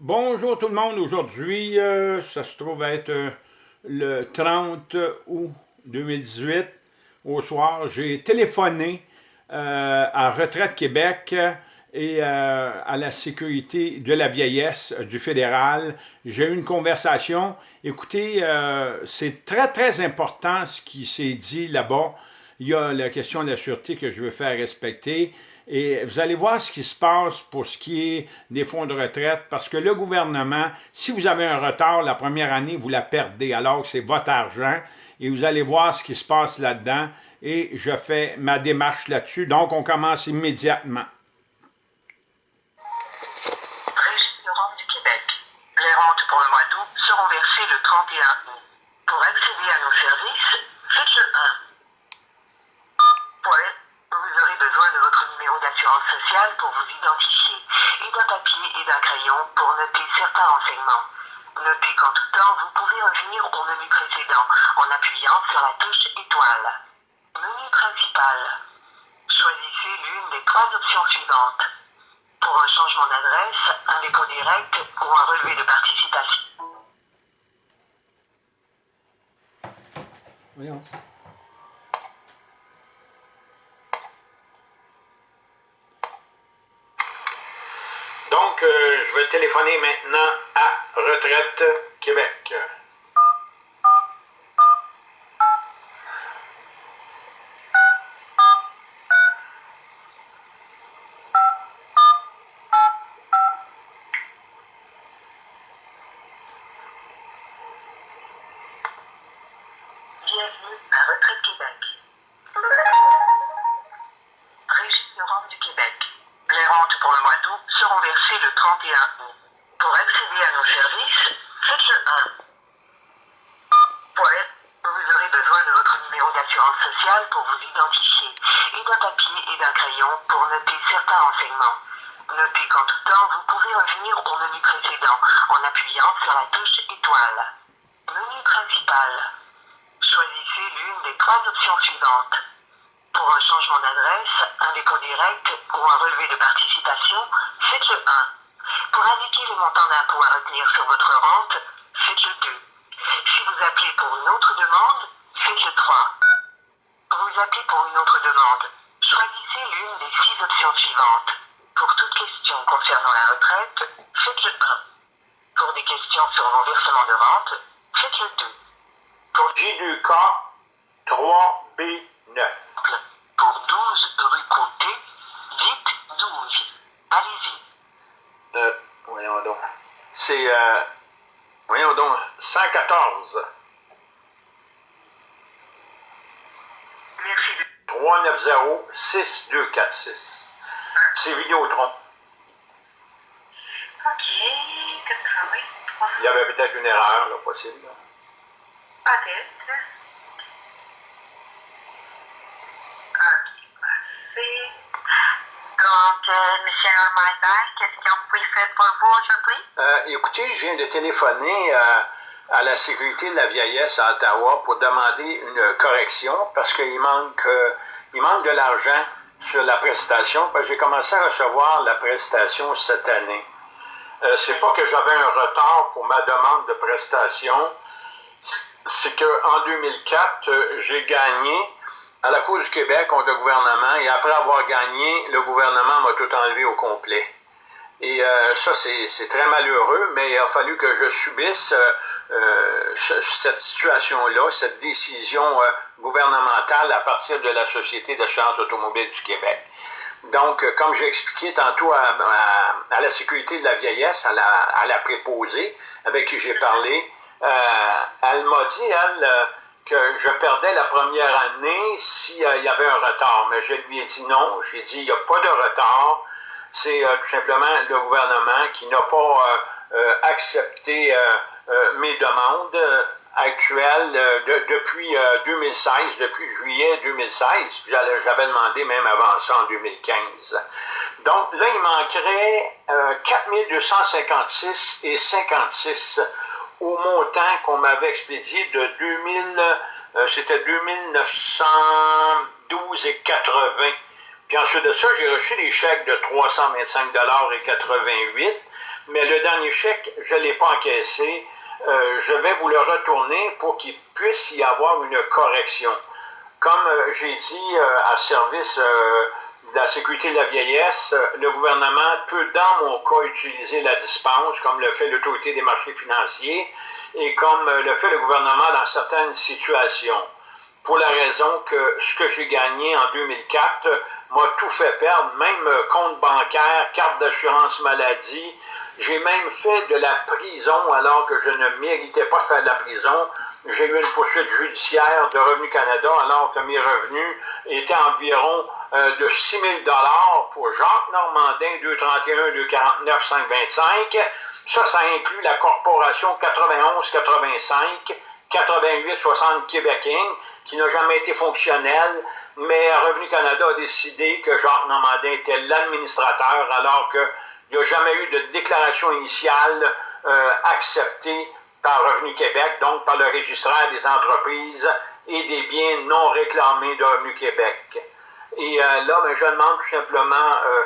Bonjour tout le monde, aujourd'hui, euh, ça se trouve être euh, le 30 août 2018, au soir, j'ai téléphoné euh, à Retraite Québec et à la sécurité de la vieillesse du fédéral. J'ai eu une conversation. Écoutez, c'est très très important ce qui s'est dit là-bas. Il y a la question de la sûreté que je veux faire respecter. Et vous allez voir ce qui se passe pour ce qui est des fonds de retraite, parce que le gouvernement, si vous avez un retard, la première année, vous la perdez, alors que c'est votre argent, et vous allez voir ce qui se passe là-dedans, et je fais ma démarche là-dessus. Donc, on commence immédiatement. du Québec. Les rentes pour le mois d'août seront versées le 31 août. Pour accéder à nos services, faites le 1. Pour vous aurez besoin de votre sociale pour vous identifier et d'un papier et d'un crayon pour noter certains renseignements. Notez qu'en tout temps, vous pouvez revenir au menu précédent en appuyant sur la touche étoile. Menu principal. Choisissez l'une des trois options suivantes. Pour un changement d'adresse, un dépôt direct ou un relevé de participation. Voyons. Donc, euh, je vais téléphoner maintenant à Retraite Québec. Bienvenue à Retraite Québec. 31 août. Pour accéder à nos services, faites le 1. Pour être, vous aurez besoin de votre numéro d'assurance sociale pour vous identifier et d'un papier et d'un crayon pour noter certains renseignements. Notez qu'en tout temps, vous pouvez revenir au menu précédent en appuyant sur la touche étoile. Menu principal. Choisissez l'une des trois options suivantes. Pour un changement d'adresse, un dépôt direct ou un relevé de participation, faites le 1. Montant d'impôt à retenir sur votre rente, faites le 2. Si vous appelez pour une autre demande, faites le 3. Vous appelez pour une autre demande, choisissez l'une des six options suivantes. Pour toute question concernant la retraite, faites le 1. Pour des questions sur vos versements de rente, faites le 2. Pour J2K 3B9. pour 12 rue Côté, dites 12. Allez-y. Euh, voyons donc. C'est, euh, voyons donc, 114 Merci de 390 6246. C'est Vidéotron. OK, 83. Il y avait peut-être une erreur, là, possible. là. Peut-être. OK, parfait. Donc, euh, M. Normandin, qu'est-ce qu'on peut faire pour vous aujourd'hui? Euh, écoutez, je viens de téléphoner euh, à la sécurité de la vieillesse à Ottawa pour demander une correction parce qu'il manque, euh, il manque de l'argent sur la prestation. J'ai commencé à recevoir la prestation cette année. Euh, c'est pas que j'avais un retard pour ma demande de prestation, c'est qu'en 2004, euh, j'ai gagné à la Cour du Québec contre le gouvernement et après avoir gagné, le gouvernement m'a tout enlevé au complet. Et euh, ça, c'est très malheureux, mais il a fallu que je subisse euh, ce- cette situation-là, cette décision gouvernementale à partir de la Société d'assurance automobile du Québec. Donc, euh, comme j'ai expliqué tantôt à, la sécurité de la vieillesse, à la, à la préposée avec qui j'ai parlé, euh, elle m'a dit, elle, euh, que je perdais la première année s'il y avait un retard. Mais je lui ai dit non. J'ai dit, il n'y a pas de retard. C'est euh, tout simplement le gouvernement qui n'a pas euh, euh, accepté euh, euh, mes demandes euh, actuelles euh, de- depuis euh, 2016, depuis juillet 2016. J'allais- J'avais demandé même avant ça en 2015. Donc là, il manquerait euh, 4256 et 56 au montant qu'on m'avait expédié de 2000, euh, c'était 2912 et 80. Puis ensuite de ça, j'ai reçu des chèques de 325 et 88, mais le dernier chèque, je ne l'ai pas encaissé. Euh, je vais vous le retourner pour qu'il puisse y avoir une correction. Comme euh, j'ai dit euh, à service de la sécurité de la vieillesse, le gouvernement peut, dans mon cas, utiliser la dispense, comme le fait l'autorité des marchés financiers, et comme le fait le gouvernement dans certaines situations. Pour la raison que ce que j'ai gagné en 2004 m'a tout fait perdre, même compte bancaire, carte d'assurance maladie, j'ai même fait de la prison alors que je ne méritais pas faire de la prison. J'ai eu une poursuite judiciaire de Revenu Canada alors que mes revenus étaient environ euh, de 6 000 pour Jacques Normandin, 231, 249, 525. Ça, ça inclut la corporation 91-85, 88-60 Québec qui n'a jamais été fonctionnelle, mais Revenu Canada a décidé que Jacques Normandin était l'administrateur alors que il n'y a jamais eu de déclaration initiale euh, acceptée par Revenu Québec, donc par le registraire des entreprises et des biens non réclamés de Revenu Québec. Et euh, là, ben, je demande tout simplement euh,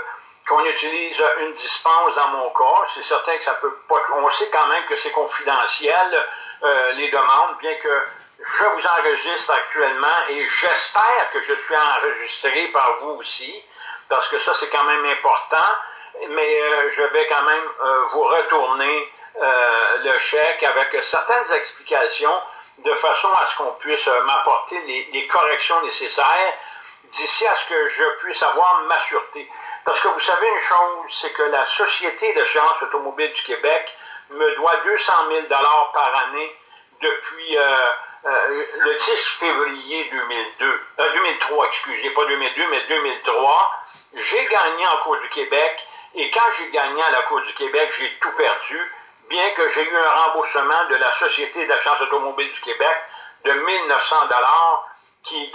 qu'on utilise une dispense dans mon cas. C'est certain que ça peut pas... On sait quand même que c'est confidentiel, les demandes, bien que je vous enregistre actuellement et j'espère que je suis enregistré par vous aussi, parce que ça, c'est quand même important mais euh, je vais quand même euh, vous retourner euh, le chèque avec certaines explications de façon à ce qu'on puisse m'apporter les, corrections nécessaires d'ici à ce que je puisse avoir ma sûreté. Parce que vous savez une chose, c'est que la Société d'assurance automobile du Québec me doit 200 000 par année depuis le 10 février 2002, 2003, excusez, pas 2002, mais 2003. J'ai gagné en Cour du Québec et quand j'ai gagné à la Cour du Québec, j'ai tout perdu, bien que j'ai eu un remboursement de la Société d'assurance automobile du Québec de 1900 dollars qui,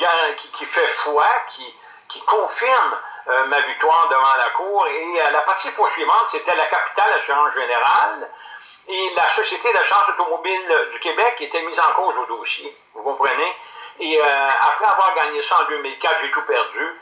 qui, fait foi, qui, qui confirme euh, ma victoire devant la Cour. Et euh, la partie poursuivante, c'était la capitale assurance générale. Et la Société d'assurance automobile du Québec était mise en cause au dossier. Vous comprenez? Et euh, après avoir gagné ça en 2004, j'ai tout perdu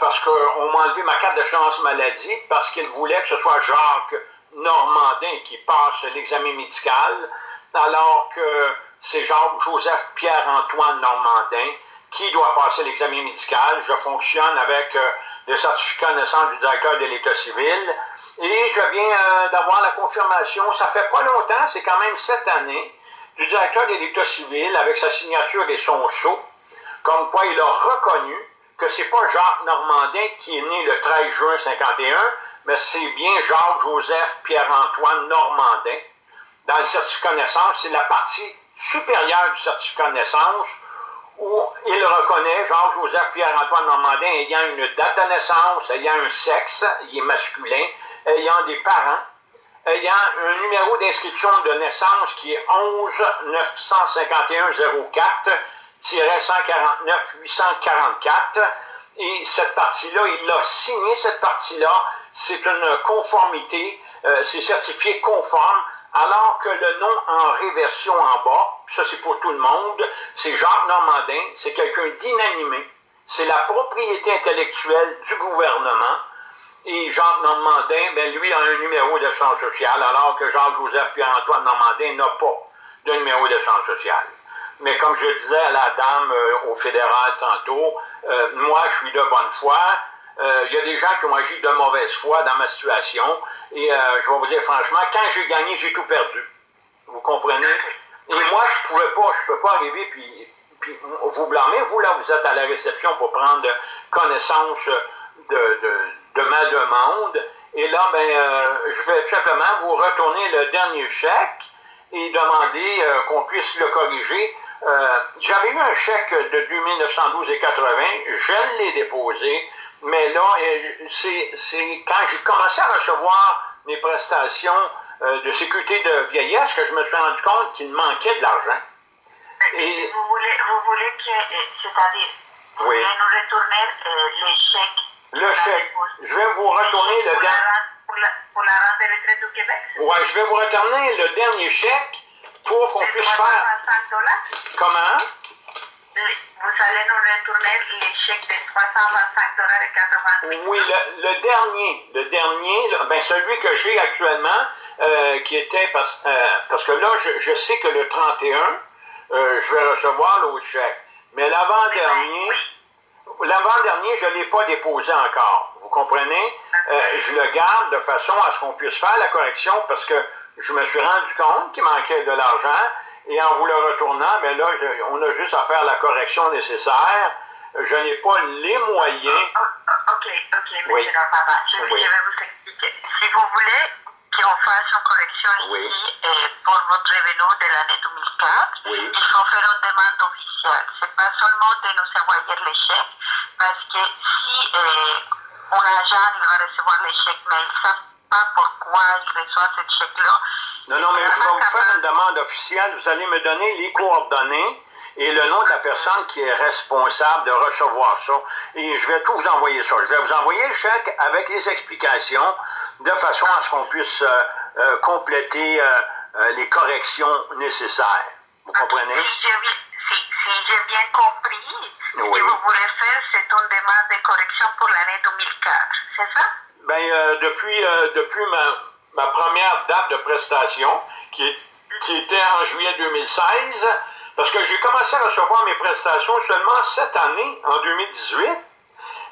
parce qu'on m'a enlevé ma carte d'assurance maladie parce qu'ils voulaient que ce soit Jacques Normandin qui passe l'examen médical, alors que c'est Jacques-Joseph Pierre-Antoine Normandin qui doit passer l'examen médical. Je fonctionne avec euh, le certificat de naissance du directeur de l'État civil et je viens d'avoir la confirmation, ça fait pas longtemps, c'est quand même cette année, du directeur de l'État civil avec sa signature et son sceau, comme quoi il a reconnu que c'est pas Jacques Normandin qui est né le 13 juin 51, mais c'est bien Jacques-Joseph Pierre-Antoine Normandin. Dans le certificat de naissance, c'est la partie supérieure du certificat de naissance où il reconnaît Jacques-Joseph Pierre-Antoine Normandin ayant une date de naissance, ayant un sexe, il est masculin, ayant des parents, ayant un numéro d'inscription de naissance qui est 11 951 04 149 844 et cette partie-là, il a signé cette partie-là, c'est une conformité, euh, c'est certifié conforme, alors que le nom en réversion en bas, ça c'est pour tout le monde, c'est Jacques Normandin, c'est quelqu'un d'inanimé, c'est la propriété intellectuelle du gouvernement, et Jacques Normandin, ben lui, a un numéro de d'assurance sociale, alors que Jacques-Joseph Pierre-Antoine Normandin n'a pas de numéro de d'assurance sociale. Mais comme je disais à la dame euh, au fédéral tantôt, euh, moi, je suis de bonne foi. Euh, il y a des gens qui ont agi de mauvaise foi dans ma situation. Et je vais vous dire franchement, quand j'ai gagné, j'ai tout perdu. Vous comprenez? Et moi, je pouvais pas, je peux pas arriver puis, vous blâmer. Vous, là, vous êtes à la réception pour prendre connaissance de de ma demande. Et là, ben, je vais tout simplement vous retourner le dernier chèque et demander qu'on puisse le corriger. Euh, j'avais eu un chèque de 2912,80, je l'ai déposé, mais là, c'est quand j'ai commencé à recevoir mes prestations de sécurité de vieillesse que je me suis rendu compte qu'il manquait de l'argent. Et... Vous voulez, vous voulez que, c'est-à-dire, vous voulez nous retourner les chèques le chèque. Je vais vous retourner le dernier. Pour la rente des retraites du Québec? Oui, je vais vous retourner le dernier chèque pour qu'on puisse faire. Comment? vous allez nous retourner les chèques de 325 dollars et 88 Oui, le, le dernier, le dernier, ben celui que j'ai actuellement, euh, qui était parce, euh, parce que là, je, je sais que le 31, euh, je vais recevoir l'autre chèque. Mais l'avant-dernier, l'avant-dernier, je ne l'ai pas déposé encore. Vous comprenez? Je le garde de façon à ce qu'on puisse faire la correction parce que je me suis rendu compte qu'il manquait de l'argent et en vous le retournant, ben là, on a juste à faire la correction nécessaire. Je n'ai pas les moyens. Oh, oh, ok, ok, monsieur Oui. Normanda, je, Oui. je vais vous expliquer. Si vous voulez qu'on fasse une correction Oui. ici euh, pour votre revenu de l'année 2004, Oui. il faut faire une demande officielle. C'est pas seulement de nous envoyer les chèques, parce que si euh, un agent va recevoir les chèques, mais il ne sait pas pourquoi il reçoit ce chèque-là, Non, non, mais je vais vous faire une demande officielle. Vous allez me donner les coordonnées et le nom de la personne qui est responsable de recevoir ça. Et je vais tout vous envoyer ça. Je vais vous envoyer le chèque avec les explications de façon à ce qu'on puisse euh, euh, compléter euh, euh, les corrections nécessaires. Vous comprenez? Si j'ai bien, si, si bien compris, ce Oui. que vous voulez faire, c'est une demande de correction pour l'année 2004, c'est ça? Ben, euh, depuis, euh, depuis ma, ma première date de prestation, qui, est- qui était en juillet 2016, parce que j'ai commencé à recevoir mes prestations seulement cette année, en 2018,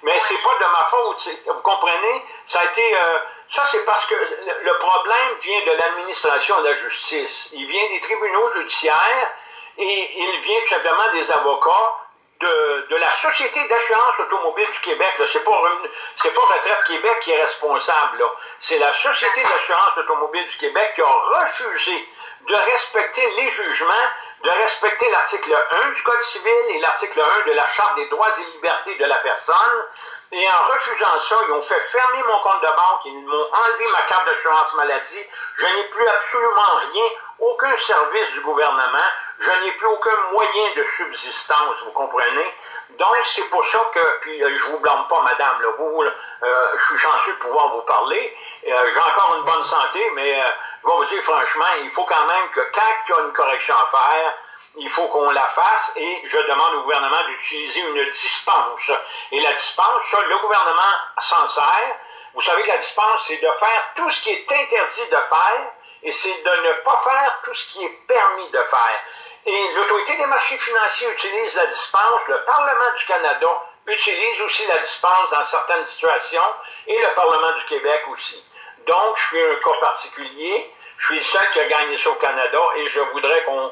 mais c'est pas de ma faute, vous comprenez? Ça a été, euh, ça c'est parce que le, le problème vient de l'administration de la justice. Il vient des tribunaux judiciaires et il vient tout simplement des avocats de, de la Société d'assurance automobile du Québec. là. C'est pas, pas Retraite Québec qui est responsable. C'est la Société d'assurance automobile du Québec qui a refusé de respecter les jugements, de respecter l'article 1 du Code civil et l'article 1 de la Charte des droits et libertés de la personne. Et en refusant ça, ils ont fait fermer mon compte de banque, ils m'ont enlevé ma carte d'assurance maladie. Je n'ai plus absolument rien, aucun service du gouvernement. Je n'ai plus aucun moyen de subsistance, vous comprenez? Donc, c'est pour ça que, puis euh, je vous blâme pas, madame, là, vous, là, euh, je suis chanceux de pouvoir vous parler. Euh, J'ai encore une bonne santé, mais euh, je vais vous dire franchement, il faut quand même que quand il y a une correction à faire, il faut qu'on la fasse et je demande au gouvernement d'utiliser une dispense. Et la dispense, ça, le gouvernement s'en sert. Vous savez que la dispense, c'est de faire tout ce qui est interdit de faire et c'est de ne pas faire tout ce qui est permis de faire. Et l'autorité des marchés financiers utilise la dispense, le Parlement du Canada utilise aussi la dispense dans certaines situations et le Parlement du Québec aussi. Donc, je suis un cas particulier, je suis le seul qui a gagné ça au Canada et je voudrais qu'on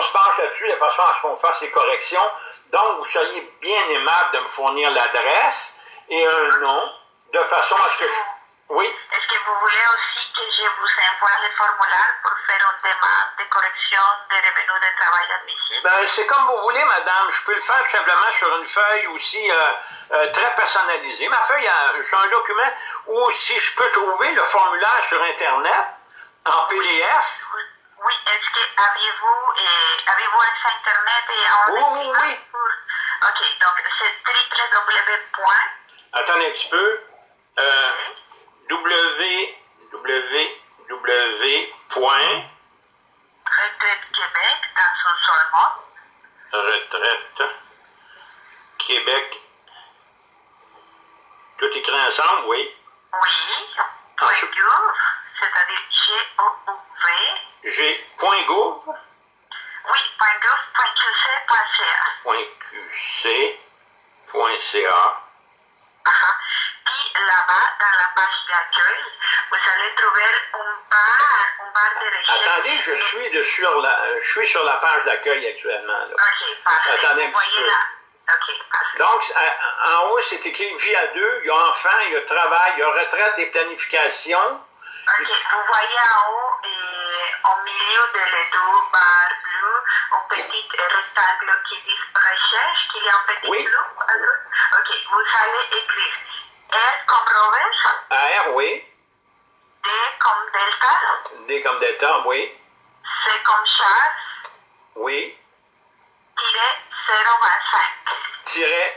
se penche là-dessus de façon à ce qu'on fasse les corrections. Donc, vous soyez bien aimable de me fournir l'adresse et un nom de façon à ce que je... Oui? Est-ce que vous voulez aussi que je vous envoie le formulaire pour faire une demande de correction des revenus de travail admissible? Ben, c'est comme vous voulez, madame. Je peux le faire tout simplement sur une feuille aussi euh, euh, très personnalisée. Ma feuille, euh, c'est un document où si je peux trouver le formulaire sur Internet en PDF. Oui, oui, est-ce que avez-vous euh, avez-vous accès à Internet et en Oui, oui, oui. pour- Ok, donc c'est www. Attendez un petit peu. Euh, www. Retraite Québec dans son seul mot. Retraite Québec. Tout écrit ensemble, oui. Oui, point gouv, c'est-à-dire G-O-U-V, G.gouv. oui, point gouv, point qc.ca. .qc.ca. là-bas, dans la page d'accueil, vous allez trouver un bar, un bar de recherche. Attendez, je suis, de sur la, euh, je suis sur la page d'accueil actuellement. là. Ok, parfait. Attendez un Vous petit voyez peu. parfait. Donc, à- en haut, c'est écrit vie à deux. Il y a enfant, il y a travail, il y a retraite et planification. Ok, vous voyez en haut, et au milieu de les deux barres bleues, un petit rectangle qui dit recherche, qu'il y a un petit Oui. bleu. Ok, vous allez écrire R comme Robert, AR, oui. D comme Delta, D comme delta, oui. C comme Charles, Oui. tiré 025. Tiret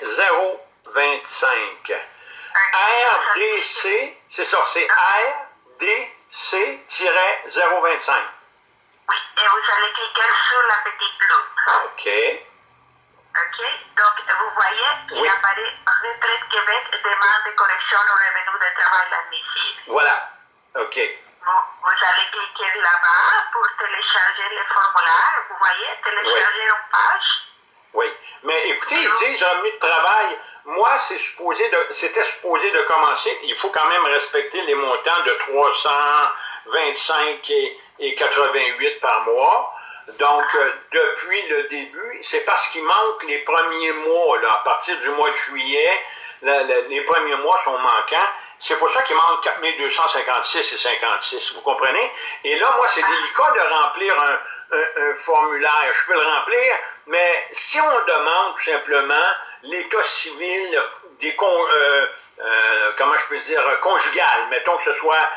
025. RDC, c'est ça, c'est RDC-025. Oui, et vous allez cliquer sur la petite loupe. OK. OK? Donc, vous voyez, il Oui. apparaît Retraite Québec, demande de correction au revenu de travail admissible. Voilà. OK. Vous, vous allez cliquer là-bas pour télécharger le formulaire. Vous voyez, télécharger une page. Oui. Mais écoutez, ils disent revenu de travail. Moi, c'est supposé de, c'était supposé de commencer. Il faut quand même respecter les montants de 325 et, et 88 par mois. Donc, euh, depuis le début, c'est parce qu'il manque les premiers mois, là, à partir du mois de juillet, les premiers mois sont manquants. C'est pour ça qu'il manque 4256 et 56, vous comprenez? Et là, moi, c'est délicat de remplir un, formulaire. Je peux le remplir, mais si on demande tout simplement l'état civil des con, euh, euh, comment je peux dire, conjugal, mettons que ce soit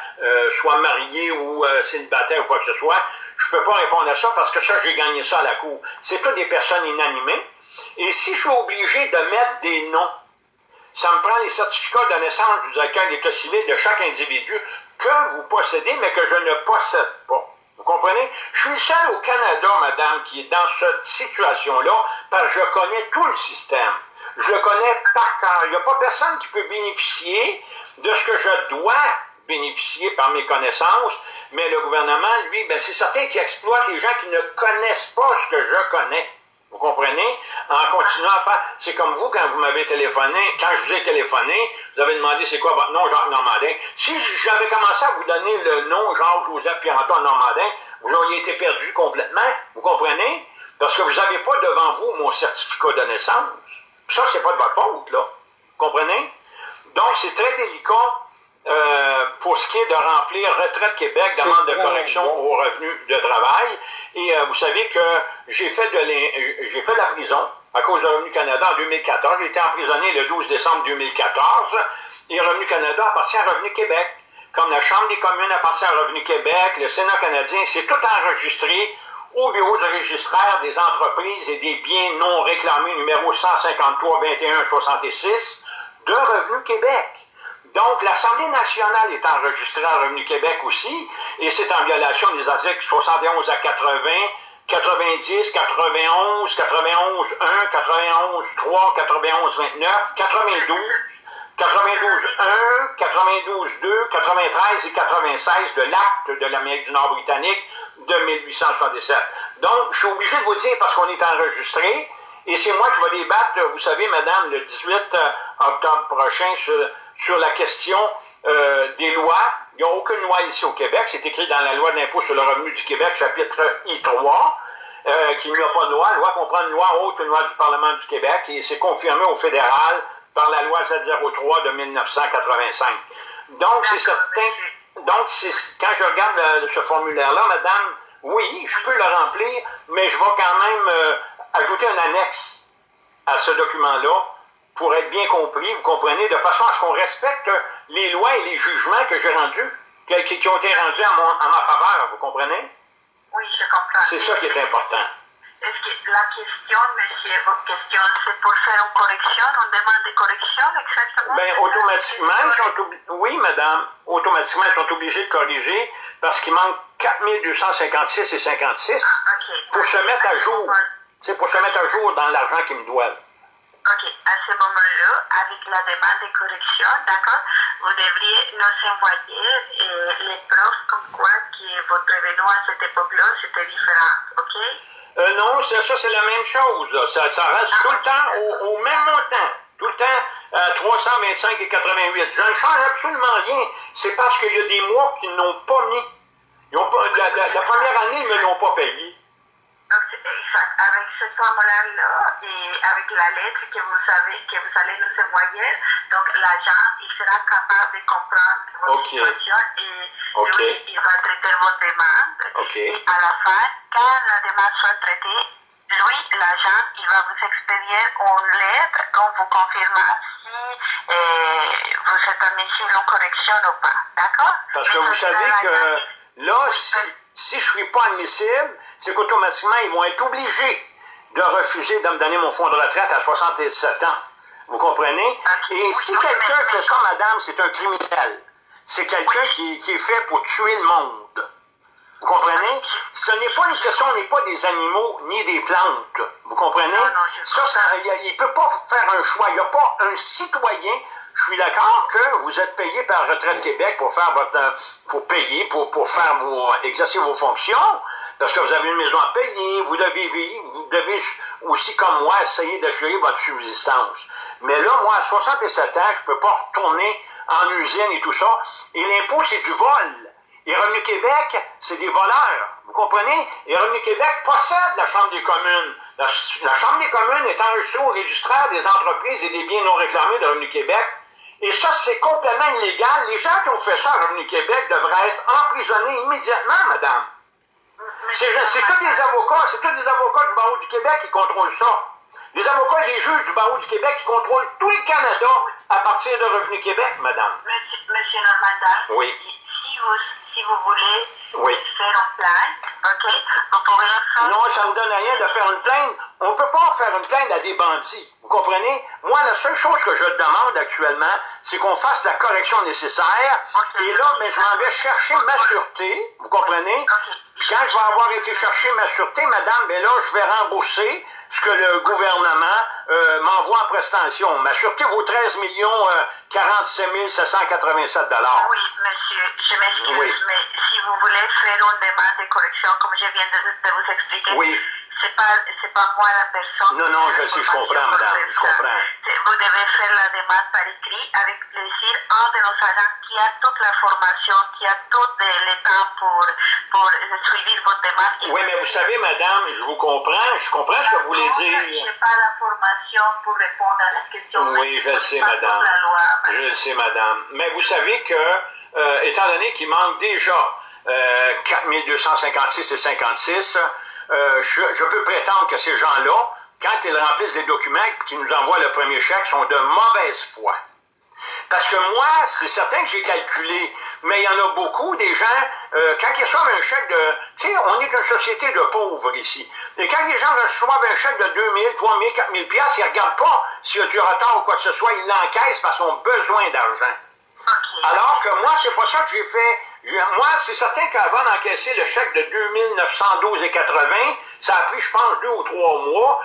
soit marié ou célibataire ou quoi que ce soit, je peux pas répondre à ça parce que ça, j'ai gagné ça à la cour. C'est pas des personnes inanimées. Et si je suis obligé de mettre des noms, ça me prend les certificats de naissance du directeur d'état civil de chaque individu que vous possédez, mais que je ne possède pas. Vous comprenez? Je suis seul au Canada, madame, qui est dans cette situation-là, parce que je connais tout le système. Je le connais par cœur. Il n'y a pas personne qui peut bénéficier de ce que je dois bénéficier par mes connaissances, mais le gouvernement, lui, ben, c'est certain qu'il exploite les gens qui ne connaissent pas ce que je connais. Vous comprenez? En continuant à faire. C'est comme vous, quand vous m'avez téléphoné, quand je vous ai téléphoné, vous avez demandé c'est quoi votre nom, Jacques Normandin. Si j'avais commencé à vous donner le nom Jacques Joseph Pierre-Antoine Normandin, vous auriez été perdu complètement. Vous comprenez? Parce que vous n'avez pas devant vous mon certificat de naissance. Ça, c'est pas de votre faute, là. Vous comprenez? Donc, c'est très délicat euh, pour ce qui est de remplir Retraite Québec, demande de correction bon. au revenu de travail. Et euh, vous savez que j'ai fait de j'ai fait de la prison à cause de Revenu Canada en 2014. J'ai été emprisonné le 12 décembre 2014. Et Revenu Canada appartient à Revenu Québec. Comme la Chambre des communes appartient à Revenu Québec, le Sénat canadien, c'est tout enregistré au bureau du registraire des entreprises et des biens non réclamés numéro 153 21 66 de Revenu Québec. Donc, l'Assemblée nationale est enregistrée à Revenu Québec aussi, et c'est en violation des articles 71 à 80, 90, 91, 91 1, 91 3, 91 29, 92, 92 1, 92 2, 93 et 96 de l'acte de l'Amérique du Nord britannique de 1877. Donc, je suis obligé de vous dire parce qu'on est enregistré, et c'est moi qui vais débattre, vous savez, madame, le 18 octobre prochain sur, sur la question euh, des lois. Il n'y a aucune loi ici au Québec. C'est écrit dans la loi d'impôt sur le revenu du Québec, chapitre I3, euh, qu'il n'y a pas de loi. La loi comprend une loi haute, une loi du Parlement du Québec, et c'est confirmé au fédéral par la loi Z03 de 1985. Donc, c'est certain. Donc, quand je regarde euh, ce formulaire-là, madame, oui, je peux le remplir, mais je vais quand même ajouter un annexe à ce document-là pour être bien compris, vous comprenez, de façon à ce qu'on respecte les lois et les jugements que j'ai rendus, qui, ont été rendus à, mon- à ma faveur, vous comprenez? Oui, je comprends. C'est ça qui est important. Est-ce que la question, monsieur, votre question, c'est pour faire une correction, une demande de correction, exactement? Ben, automatiquement, ils sont obli- oui, madame, automatiquement, ils sont obligés de corriger parce qu'il manque 4256 et 56 Ok. pour se mettre à jour. C'est pour se mettre à jour dans l'argent qu'ils me doivent. Ok, à ce moment-là, avec la demande de correction, d'accord, vous devriez nous envoyer euh, les preuves comme quoi que votre revenu à cette époque-là, c'était différent, ok? Euh, non, ça, ça, c'est la même chose. là. Ça, ça reste tout le temps au, au même montant. Tout le temps à 325 et 88. Je ne change absolument rien. C'est parce qu'il y a des mois qu'ils n'ont pas mis. Ils ont pas, la, la- la première année, ils ne me l'ont pas payé. Avec ce formulaire-là et avec la lettre que vous avez, que vous allez nous envoyer, donc l'agent, il sera capable de comprendre votre Ok. situation et lui, il va traiter votre demande. Et à la fin, quand la demande soit traitée, lui, l'agent, il va vous expédier une lettre en vous confirmant si euh, vous êtes admissible en correction ou pas. D'accord? Parce que vous savez que là, si, si je ne suis pas admissible, c'est qu'automatiquement, ils vont être obligés de refuser de me donner mon fonds de retraite à 67 ans. Vous comprenez? Et si quelqu'un fait ça, madame, c'est un criminel. C'est quelqu'un qui, qui est fait pour tuer le monde. Vous comprenez? ce n'est pas une question, on n'est pas des animaux ni des plantes. Vous comprenez? Ça, ça, il ne peut pas faire un choix. Il n'y a pas un citoyen. Je suis d'accord que vous êtes payé par Retraite Québec pour faire votre, euh, pour payer, pour, pour faire vos, exercer vos fonctions, parce que vous avez une maison à payer, vous devez vivre, vous devez aussi, comme moi, essayer d'assurer votre subsistance. Mais là, moi, à 67 ans, je ne peux pas retourner en usine et tout ça. Et l'impôt, c'est du vol. Et Revenu Québec, c'est des voleurs. Vous comprenez? Et Revenu Québec possède la Chambre des communes. La, la Chambre des communes est enregistrée au registraire des entreprises et des biens non réclamés de Revenu Québec. Et ça, c'est complètement illégal. Les gens qui ont fait ça à Revenu Québec devraient être emprisonnés immédiatement, madame. C'est tous des avocats, c'est tous des avocats du barreau du Québec qui contrôlent ça. Des avocats et des juges du barreau du Québec qui contrôlent tout le Canada à partir de Revenu Québec, madame. Monsieur, monsieur Normandin, Oui. si vous, si vous voulez Oui. faire un plan, ok, vous pourrez faire... Non, ça ne donne rien de faire une plainte. On ne peut pas faire une plainte à des bandits. Vous comprenez? Moi, la seule chose que je demande actuellement, c'est qu'on fasse la correction nécessaire. Et là, mais je m'en vais chercher ma sûreté. Vous comprenez? Ok. Puis quand je vais avoir été chercher ma sûreté, madame, ben là, je vais rembourser ce que le gouvernement euh, m'envoie en prestation. Ma sûreté vaut 13 millions euh, 47 787 dollars. Oui, monsieur, je m'excuse, Oui. mais si vous voulez faire une demande de correction, comme je viens de, de vous expliquer, Oui. C'est pas, pas moi la personne. Non, non, je sais, je comprends, madame, je comprends. Vous devez faire la demande par écrit avec plaisir. Un de nos agents qui a toute la formation, qui a tout le temps pour, pour suivre votre demande. Oui, mais vous savez, madame, je vous comprends, je comprends ce que vous voulez dire. Je n'ai pas la formation pour répondre à la question. Oui, je le sais, madame. Je le sais, madame. Mais vous savez que, euh, étant donné qu'il manque déjà euh, 4256 et 56, euh, je, je peux prétendre que ces gens-là, quand ils remplissent des documents et qu'ils nous envoient le premier chèque, sont de mauvaise foi. Parce que moi, c'est certain que j'ai calculé, mais il y en a beaucoup des gens, euh, quand ils reçoivent un chèque de... Tu sais, on est une société de pauvres ici. Et quand les gens reçoivent un chèque de 2 000, 3 000, 4 000 piastres, ils ne regardent pas s'il y a du retard ou quoi que ce soit, ils l'encaissent parce qu'ils ont besoin d'argent. Alors que moi, c'est pas ça que j'ai fait. Moi, c'est certain qu'avant d'encaisser le chèque de 2912,80, ça a pris, je pense, deux ou trois mois,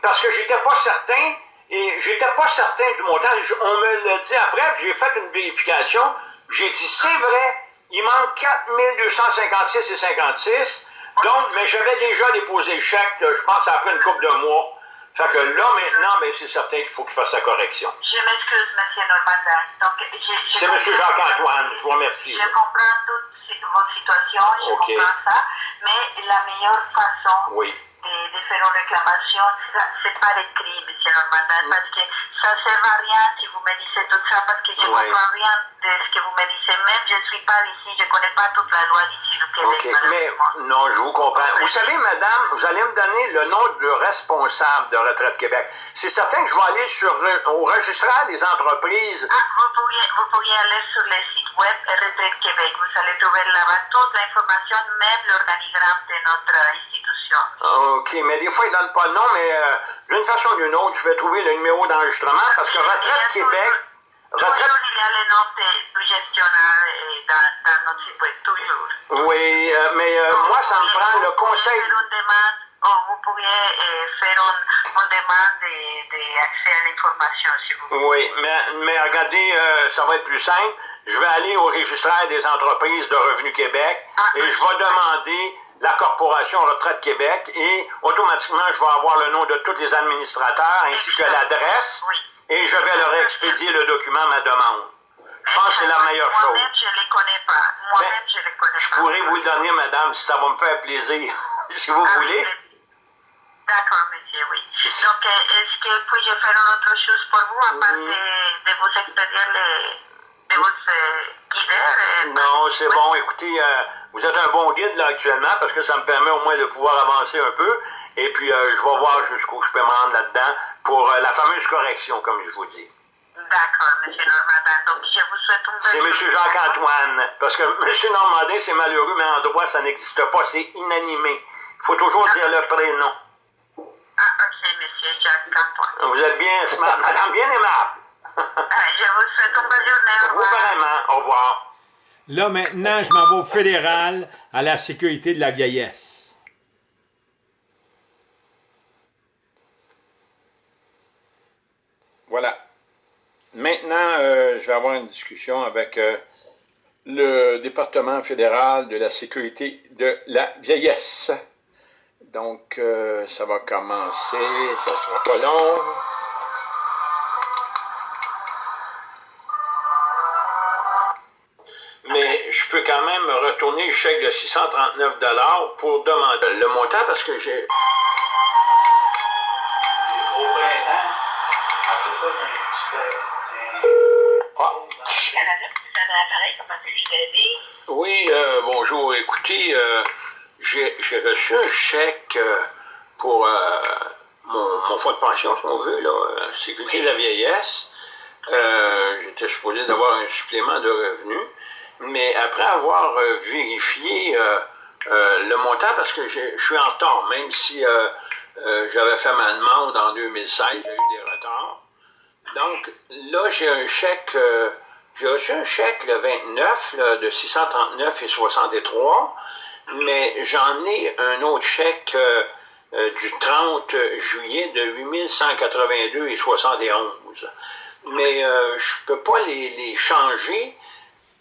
parce que j'étais pas certain, et j'étais pas certain du montant. On me l'a dit après, j'ai fait une vérification. J'ai dit, c'est vrai, il manque 4256 et 56. Donc, mais j'avais déjà déposé le chèque, je pense, après une couple de mois. Fait que là, maintenant, ben, c'est certain qu'il faut qu'il fasse sa correction. Je m'excuse, Monsieur Normandin. Donc, C'est M. Jacques-Antoine, je vous remercie. Je comprends toute votre situation, je comprends ça, mais la meilleure façon Oui. de, de faire une réclamation, c'est par écrit, M. Normandin, parce que ça ne sert à rien si vous me dites tout ça, parce que je ne Ouais. comprends rien de ce que vous me je ne suis pas ici, je ne connais pas toute la loi d'ici du Québec, OK, mais non, je vous comprends. Vous savez, madame, vous allez me donner le nom du responsable de Retraite Québec. C'est certain que je vais aller sur au registraire des entreprises. Ah, vous pourriez, vous pourriez aller sur le site web Retraite Québec. Vous allez trouver là-bas toute l'information, même l'organigramme de notre institution. OK, mais des fois, ils ne donnent pas le nom, mais euh, d'une façon ou d'une autre, je vais trouver le numéro d'enregistrement parce que Retraite Québec. Retraite. Il y a du gestionnaire dans, dans notre site web, toujours. Oui, euh, mais euh, moi, ça me prend le conseil. Vous pourriez faire une demande, ou vous pourriez euh, faire une, une demande d'accès à l'information, si vous voulez. Oui, mais, mais regardez, ça va être plus simple. Je vais aller au registraire des entreprises de Revenu Québec Ah. et je vais demander la Corporation Retraite Québec et automatiquement, je vais avoir le nom de tous les administrateurs ainsi que l'adresse Oui. Et je vais leur expédier le document, ma demande. Je pense que c'est la meilleure chose. Moi-même, je ne les connais pas. Moi-même, je les connais Je pas. pourrais vous le donner, madame, si ça va me faire plaisir, si vous Ah, voulez. D'accord, monsieur, oui. Donc, euh, est-ce que puis-je faire une autre chose pour vous, à part Mm. de, de vous expédier les, de vous euh, guider euh, Non, c'est oui. bon. Écoutez, euh, vous êtes un bon guide là actuellement parce que ça me permet au moins de pouvoir avancer un peu. Et puis, euh, je vais voir jusqu'où je peux me rendre là-dedans pour euh, la fameuse correction, comme je vous dis. D'accord, monsieur Normandin. Donc, je vous souhaite une C'est bonne M. journée. Jacques-Antoine. Parce que M. Normandin, c'est malheureux, mais en droit, ça n'existe pas. C'est inanimé. Il faut toujours dire le prénom. Ah, ok, monsieur Jacques-Antoine. Vous êtes bien smart. Madame, bien aimable. Ah, je vous souhaite une bonne journée. Au Vous revoir. vraiment. Au revoir. Là, maintenant, je m'en vais au fédéral à la sécurité de la vieillesse. Voilà. Maintenant, euh, je vais avoir une discussion avec euh, le département fédéral de la sécurité de la vieillesse. Donc, euh, ça va commencer, ça sera pas long. Peux quand même retourner le chèque de 639 pour demander le montant parce que j'ai... Oui, euh, bonjour. Écoutez, euh, j'ai reçu un chèque euh, pour euh, mon, fonds de pension, si on veut, là, Sécurité de la vieillesse. J'étais supposé d'avoir un supplément de revenus, mais après avoir vérifié le montant, parce que je suis en retard, même si j'avais fait ma demande en 2016, j'ai eu des retards. Donc là, j'ai un chèque, j'ai reçu un chèque le 29 de 639 et 63 mais j'en ai un autre chèque euh, euh, du 30 juillet de 8182 et 71. Mais euh, je ne peux pas les, changer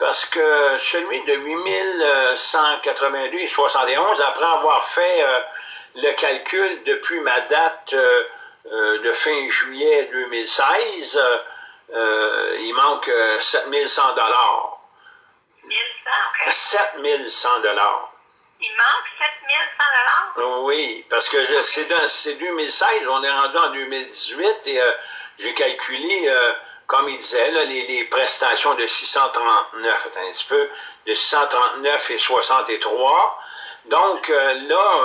parce que celui de 8182 et 71, après avoir fait le calcul depuis ma date de fin juillet 2016, il manque 7100 dollars. 7100 dollars. Il manque 7100 Oui, parce que c'est 2016, on est rendu en 2018 et euh, j'ai calculé, euh, comme il disait, les, prestations de 639, attends un petit peu, de 639 et 63. Donc euh, là,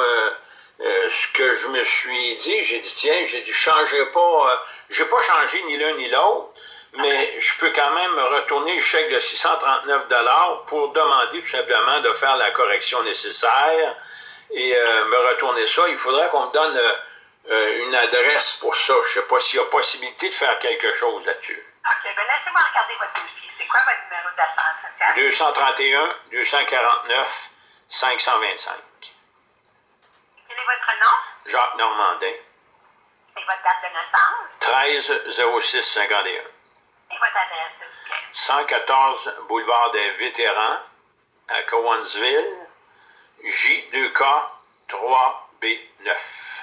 ce que je me suis dit, j'ai dit, tiens, j'ai dit, changerai pas, j'ai pas changé ni l'un ni l'autre mais je peux quand même retourner le chèque de 639 pour demander tout simplement de faire la correction nécessaire et euh, me retourner ça. Il faudrait qu'on me donne euh, euh, une adresse pour ça. Je ne sais pas s'il y a possibilité de faire quelque chose là-dessus. OK, bien laissez-moi regarder votre dossier. C'est quoi votre numéro d'assurance sociale? 231 249 525. Quel est votre nom? Jacques Normandin. Et votre date de naissance? 13 06 51. 114 boulevard des Vétérans à Cowansville, J2K 3B9.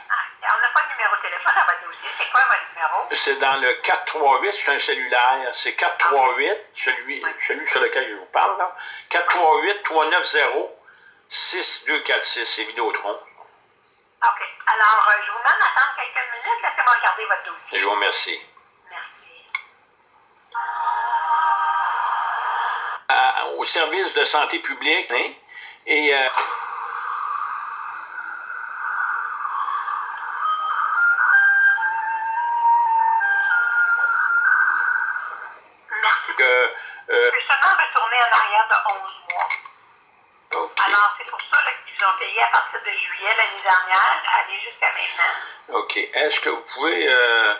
On n'a pas de numéro de téléphone à votre dossier. C'est quoi votre numéro? C'est dans le 438, c'est un cellulaire. C'est 438, celui, celui sur lequel je vous parle, là. 438-390-6246, c'est Vidéotron. OK. Alors, euh, je vous demande d'attendre quelques minutes. Laissez-moi regarder votre dossier. Je vous remercie. au service de santé publique. Hein, et euh, de 11 mois. Alors, c'est pour ça qu'ils ont payé à partir de juillet l'année dernière, aller jusqu'à maintenant. OK. Est-ce que vous pouvez euh,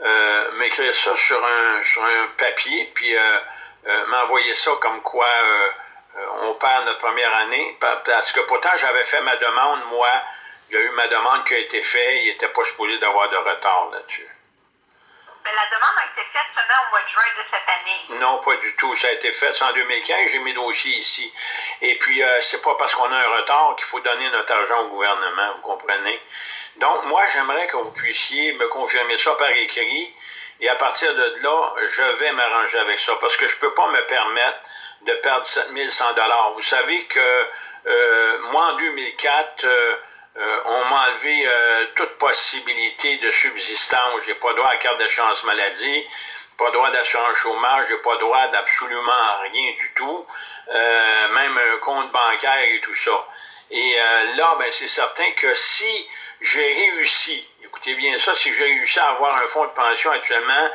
euh m'écrire ça sur un, sur un papier, puis euh, m'envoyer ça comme quoi on perd notre première année, parce que pourtant j'avais fait ma demande, moi, il y a eu ma demande qui a été faite, il n'était pas supposé d'avoir de retard là-dessus. Mais la demande a été faite seulement au mois de juin de cette année. Non, pas du tout. Ça a été fait en 2015. J'ai mes dossiers ici. Et puis, c'est pas parce qu'on a un retard qu'il faut donner notre argent au gouvernement, vous comprenez? Donc, moi, j'aimerais que vous puissiez me confirmer ça par écrit et à partir de là, je vais m'arranger avec ça parce que je ne peux pas me permettre de perdre 7100 Vous savez que euh, moi, en 2004, euh, euh, on m'a enlevé toute possibilité de subsistance. J'ai pas droit à carte d'assurance maladie, pas droit d'assurance chômage, j'ai pas droit d'absolument rien du tout, même un compte bancaire et tout ça. Et là, ben, c'est certain que si j'ai réussi écoutez bien ça, si j'ai réussi à avoir un fonds de pension actuellement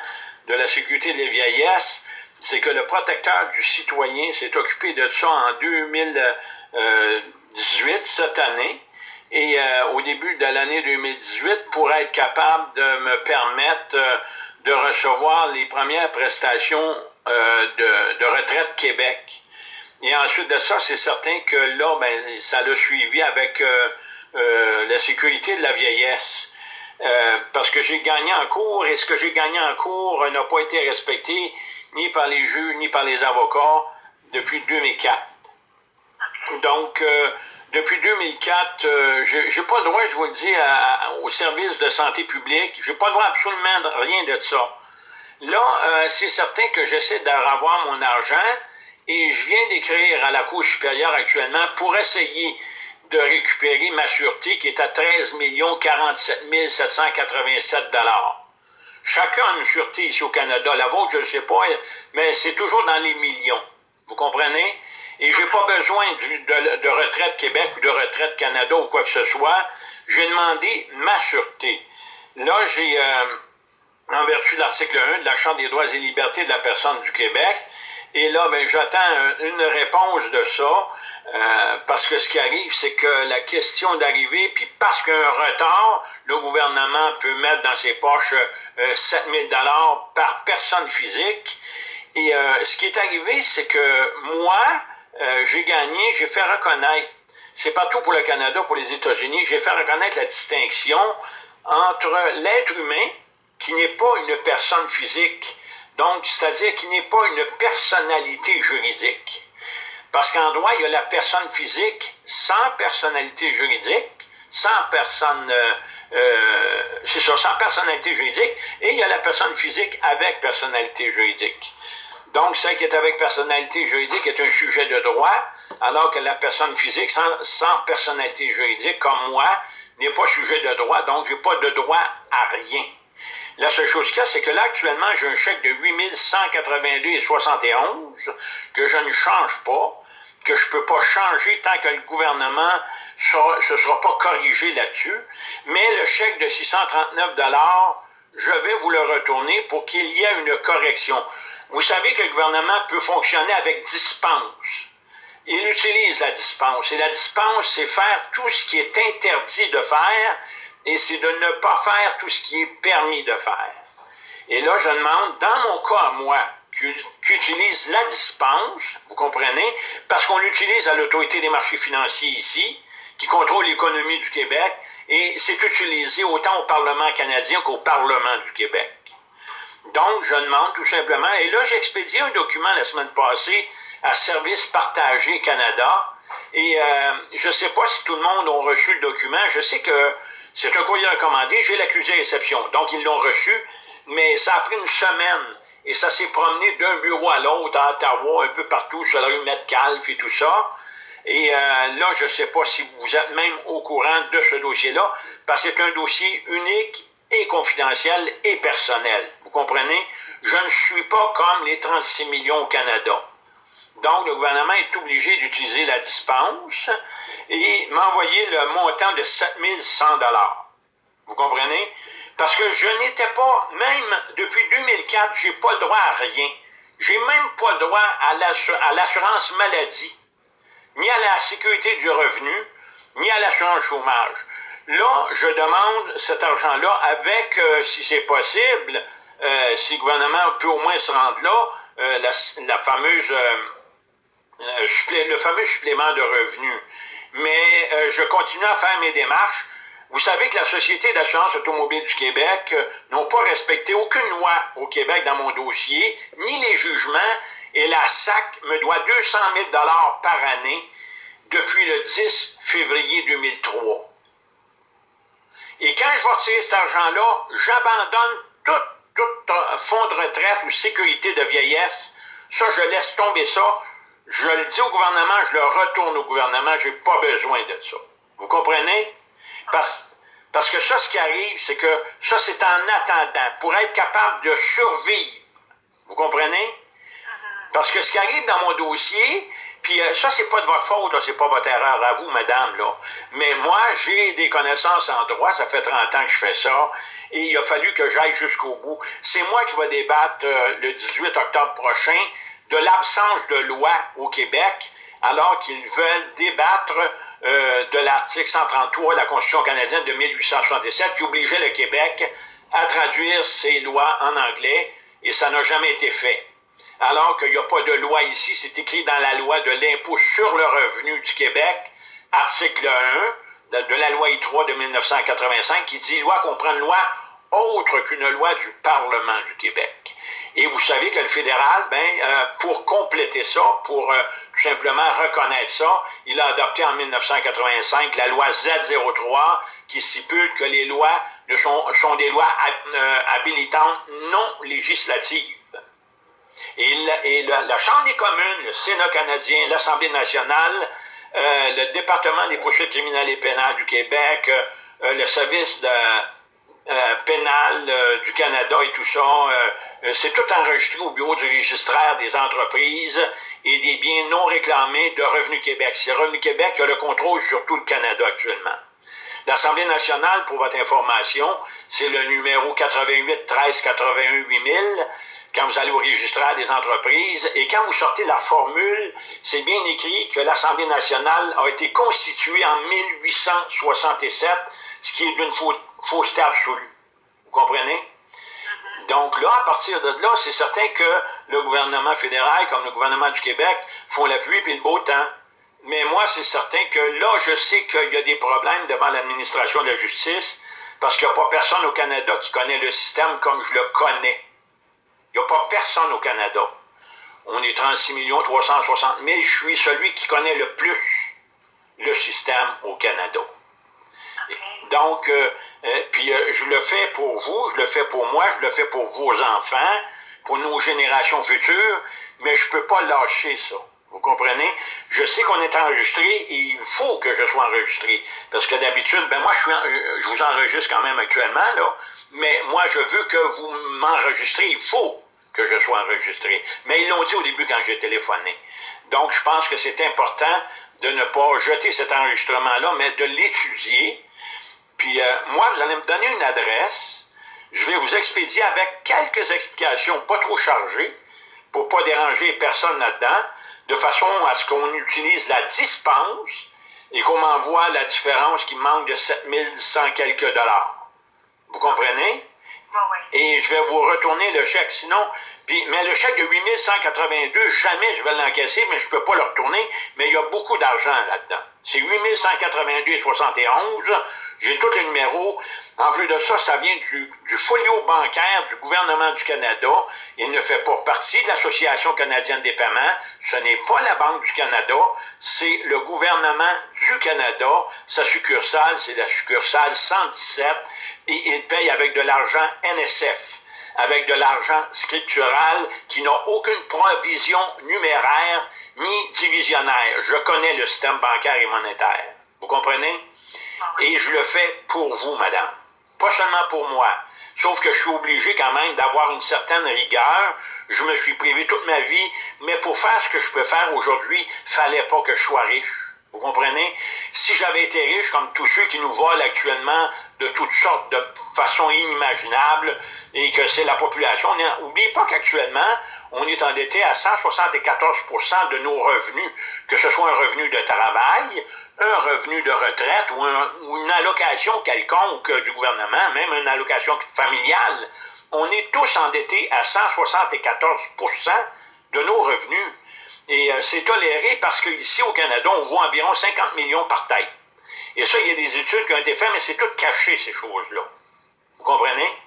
de la sécurité des vieillesses, c'est que le protecteur du citoyen s'est occupé de ça en 2018, cette année, et euh, au début de l'année 2018, pour être capable de me permettre euh, de recevoir les premières prestations euh, de, de, retraite Québec. Et ensuite de ça, c'est certain que là, ben, ça l'a suivi avec la sécurité de la vieillesse. Parce que j'ai gagné en cours et ce que j'ai gagné en cours n'a pas été respecté ni par les juges ni par les avocats depuis 2004. Donc, depuis 2004, je n'ai pas le droit, je vous le dis, au service de santé publique, je n'ai pas le droit absolument de rien de ça. Là, c'est certain que j'essaie de revoir mon argent, et je viens d'écrire à la Cour supérieure actuellement pour essayer de récupérer ma sûreté qui est à 13 47 787 Chacun a une sûreté ici au Canada. La vôtre, je ne sais pas, mais c'est toujours dans les millions. Vous comprenez? Et je n'ai pas besoin de, retraite Québec ou de retraite Canada ou quoi que ce soit. J'ai demandé ma sûreté. Là, j'ai, euh, en vertu de l'article 1 de la Charte des droits et libertés de la personne du Québec, et là, ben, j'attends une réponse de ça, euh, parce que ce qui arrive, c'est que la question d'arriver, puis parce qu'il y a un retard, le gouvernement peut mettre dans ses poches euh, 7 000 par personne physique. Et euh, ce qui est arrivé, c'est que moi, euh, j'ai gagné, j'ai fait reconnaître, c'est pas tout pour le Canada, pour les États-Unis, j'ai fait reconnaître la distinction entre l'être humain, qui n'est pas une personne physique, donc, c'est-à-dire qu'il n'est pas une personnalité juridique. Parce qu'en droit, il y a la personne physique sans personnalité juridique, sans personne, euh, euh, c'est ça, sans personnalité juridique, et il y a la personne physique avec personnalité juridique. Donc, celle qui est avec personnalité juridique est un sujet de droit, alors que la personne physique sans, personnalité juridique, comme moi, n'est pas sujet de droit, donc je n'ai pas de droit à rien. La seule chose qu'il y a, c'est que là, actuellement, j'ai un chèque de 8182,71 que je ne change pas, que je ne peux pas changer tant que le gouvernement ne se sera pas corrigé là-dessus. Mais le chèque de 639 je vais vous le retourner pour qu'il y ait une correction. Vous savez que le gouvernement peut fonctionner avec dispense. Il utilise la dispense. Et la dispense, c'est faire tout ce qui est interdit de faire et c'est de ne pas faire tout ce qui est permis de faire. Et là, je demande, dans mon cas, moi, qui utilise la dispense, vous comprenez, parce qu'on l'utilise à l'autorité des marchés financiers ici, qui contrôle l'économie du Québec, et c'est utilisé autant au Parlement canadien qu'au Parlement du Québec. Donc, je demande tout simplement, et là, j'ai expédié un document la semaine passée à Service Partagé Canada, et euh, je ne sais pas si tout le monde a reçu le document, je sais que c'est un courrier recommandé, j'ai l'accusé réception. Donc, ils l'ont reçu, mais ça a pris une semaine. Et ça s'est promené d'un bureau à l'autre, à Ottawa, un peu partout, sur la rue Metcalfe et tout ça. Et euh, là, je ne sais pas si vous êtes même au courant de ce dossier-là, parce que c'est un dossier unique et confidentiel et personnel. Vous comprenez? Je ne suis pas comme les 36 millions au Canada. Donc, le gouvernement est obligé d'utiliser la dispense et m'envoyer le montant de 7100 Vous comprenez? Parce que je n'étais pas, même depuis 2004, j'ai pas le droit à rien. J'ai même pas le droit à l'assurance maladie, ni à la sécurité du revenu, ni à l'assurance chômage. Là, je demande cet argent-là avec, euh, si c'est possible, euh, si le gouvernement peut au moins se rendre là, euh, la, fameuse, le fameux supplément de revenus mais euh, je continue à faire mes démarches. Vous savez que la Société d'assurance automobile du Québec euh, n'a pas respecté aucune loi au Québec dans mon dossier, ni les jugements, et la SAC me doit 200 000 par année depuis le 10 février 2003. Et quand je vais retirer cet argent-là, j'abandonne tout, tout euh, fonds de retraite ou sécurité de vieillesse. Ça, je laisse tomber ça je le dis au gouvernement, je le retourne au gouvernement, je n'ai pas besoin de ça. Vous comprenez? Parce, parce que ça, ce qui arrive, c'est que ça, c'est en attendant, pour être capable de survivre. Vous comprenez? Parce que ce qui arrive dans mon dossier, puis euh, ça, c'est pas de votre faute, c'est pas votre erreur à vous, madame, là. Mais moi, j'ai des connaissances en droit, ça fait 30 ans que je fais ça, et il a fallu que j'aille jusqu'au bout. C'est moi qui vais débattre euh, le 18 octobre prochain de l'absence de loi au Québec, alors qu'ils veulent débattre euh, de l'article 133 de la Constitution canadienne de 1867 qui obligeait le Québec à traduire ses lois en anglais, et ça n'a jamais été fait. Alors qu'il n'y a pas de loi ici, c'est écrit dans la loi de l'impôt sur le revenu du Québec, article 1 de, la loi I3 de 1985, qui dit loi comprend une loi autre qu'une loi du Parlement du Québec. Et vous savez que le fédéral, ben, euh, pour compléter ça, pour euh, tout simplement reconnaître ça, il a adopté en 1985 la loi Z03 qui stipule que les lois sont, des lois euh, habilitantes non législatives. Et, la, Chambre des communes, le Sénat canadien, l'Assemblée nationale, le département des poursuites criminelles et pénales du Québec, le service pénal du Canada et tout ça, euh, c'est tout enregistré au bureau du registraire des entreprises et des biens non réclamés de Revenu Québec. C'est Revenu Québec qui a le contrôle sur tout le Canada actuellement. L'Assemblée nationale, pour votre information, c'est le numéro 88 13 81 8000 quand vous allez au registraire des entreprises. Et quand vous sortez la formule, c'est bien écrit que l'Assemblée nationale a été constituée en 1867, ce qui est d'une fausseté absolue. Vous comprenez? Donc là, à partir de là, c'est certain que le gouvernement fédéral, comme le gouvernement du Québec, font la pluie et le beau temps. Mais moi, c'est certain que là, je sais qu'il y a des problèmes devant l'administration de la justice, parce qu'il n'y a pas personne au Canada qui connaît le système comme je le connais. Il n'y a pas personne au Canada. On est 36 millions 360 000. Je suis celui qui connaît le plus le système au Canada. Donc, euh, euh, puis euh, je le fais pour vous, je le fais pour moi, je le fais pour vos enfants, pour nos générations futures, mais je ne peux pas lâcher ça. Vous comprenez? Je sais qu'on est enregistré et il faut que je sois enregistré. Parce que d'habitude, ben moi, je, suis je vous enregistre quand même actuellement, là. Mais moi, je veux que vous m'enregistrez. Il faut que je sois enregistré. Mais ils l'ont dit au début quand j'ai téléphoné. Donc, je pense que c'est important de ne pas jeter cet enregistrement-là, mais de l'étudier puis euh, moi, vous allez me donner une adresse. Je vais vous expédier avec quelques explications pas trop chargées pour ne pas déranger personne là-dedans, de façon à ce qu'on utilise la dispense et qu'on m'envoie la différence qui manque de 7100 quelques dollars. Vous comprenez? Et je vais vous retourner le chèque. Sinon, mais le chèque de 8182, jamais je vais l'encaisser, mais je ne peux pas le retourner. Mais il y a beaucoup d'argent là-dedans. C'est 8182,71. J'ai tous les numéros. En plus de ça, ça vient du, du, folio bancaire du gouvernement du Canada. Il ne fait pas partie de l'Association canadienne des paiements. Ce n'est pas la Banque du Canada. C'est le gouvernement du Canada. Sa succursale, c'est la succursale 117. Et il paye avec de l'argent NSF avec de l'argent scriptural qui n'a aucune provision numéraire ni divisionnaire. Je connais le système bancaire et monétaire. Vous comprenez? Et je le fais pour vous, madame. Pas seulement pour moi. Sauf que je suis obligé quand même d'avoir une certaine rigueur. Je me suis privé toute ma vie, mais pour faire ce que je peux faire aujourd'hui, fallait pas que je sois riche. Vous comprenez? Si j'avais été riche, comme tous ceux qui nous volent actuellement de toutes sortes de façons inimaginables, et que c'est la population, n'oubliez pas qu'actuellement, on est endetté à 174 de nos revenus, que ce soit un revenu de travail, un revenu de retraite ou, une allocation quelconque du gouvernement, même une allocation familiale. On est tous endettés à 174% de nos revenus. Et euh, c'est toléré parce qu'ici au Canada, on voit environ 50 millions par tête. Et ça, il y a des études qui ont été faites, mais c'est tout caché, ces choses-là. Vous comprenez?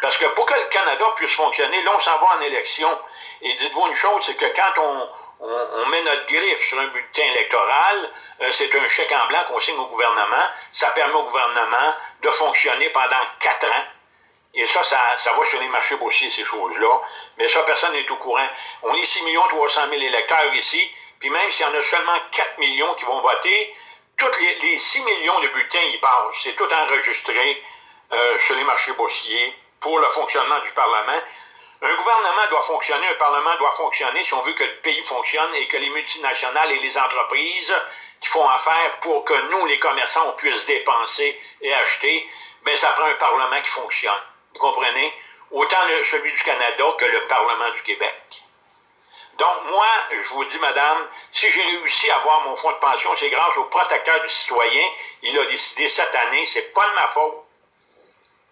Parce que pour que le Canada puisse fonctionner, là, on s'en va en élection. Et dites-vous une chose, c'est que quand on, on, met notre griffe sur un bulletin électoral, euh, c'est un chèque en blanc qu'on signe au gouvernement. Ça permet au gouvernement de fonctionner pendant quatre ans et ça, ça, va sur les marchés boursiers, ces choses-là. Mais ça, personne n'est au courant. On est 6 300 000 électeurs ici, puis même s'il y en a seulement 4 millions qui vont voter, tous les, 6 millions de bulletins y passent. C'est tout enregistré euh, sur les marchés boursiers pour le fonctionnement du Parlement. Un gouvernement doit fonctionner, un Parlement doit fonctionner si on veut que le pays fonctionne et que les multinationales et les entreprises qui font affaire pour que nous, les commerçants, on puisse dépenser et acheter, bien, ça prend un Parlement qui fonctionne. Vous comprenez? Autant celui du Canada que le Parlement du Québec. Donc, moi, je vous dis, madame, si j'ai réussi à avoir mon fonds de pension, c'est grâce au protecteur du citoyen. Il a décidé cette année, c'est pas de ma faute.